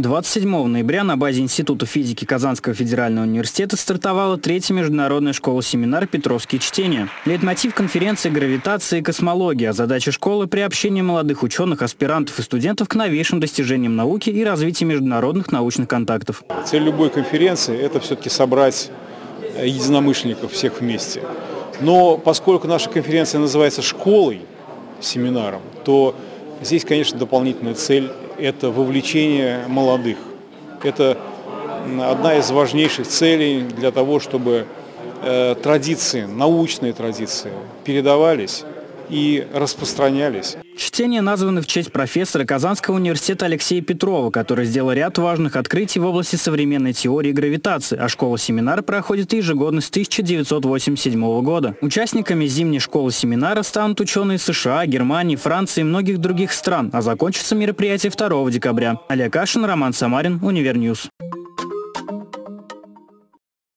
27 ноября на базе Института физики Казанского федерального университета стартовала третья международная школа-семинар «Петровские чтения». Лейтмотив конференции «Гравитация и космология», задача школы – приобщение молодых ученых, аспирантов и студентов к новейшим достижениям науки и развитию международных научных контактов. Цель любой конференции – это все-таки собрать единомышленников всех вместе. Но поскольку наша конференция называется «школой», семинаром, то здесь, конечно, дополнительная цель это вовлечение молодых. Это одна из важнейших целей для того, чтобы э, традиции, научные традиции передавались и распространялись. Чтения названы в честь профессора Казанского университета Алексея Петрова, который сделал ряд важных открытий в области современной теории гравитации, а школа-семинар проходит ежегодно с 1987 года. Участниками зимней школы-семинара станут ученые США, Германии, Франции и многих других стран, а закончится мероприятие 2 декабря. Олег Кашин, Роман Самарин, Универньюз.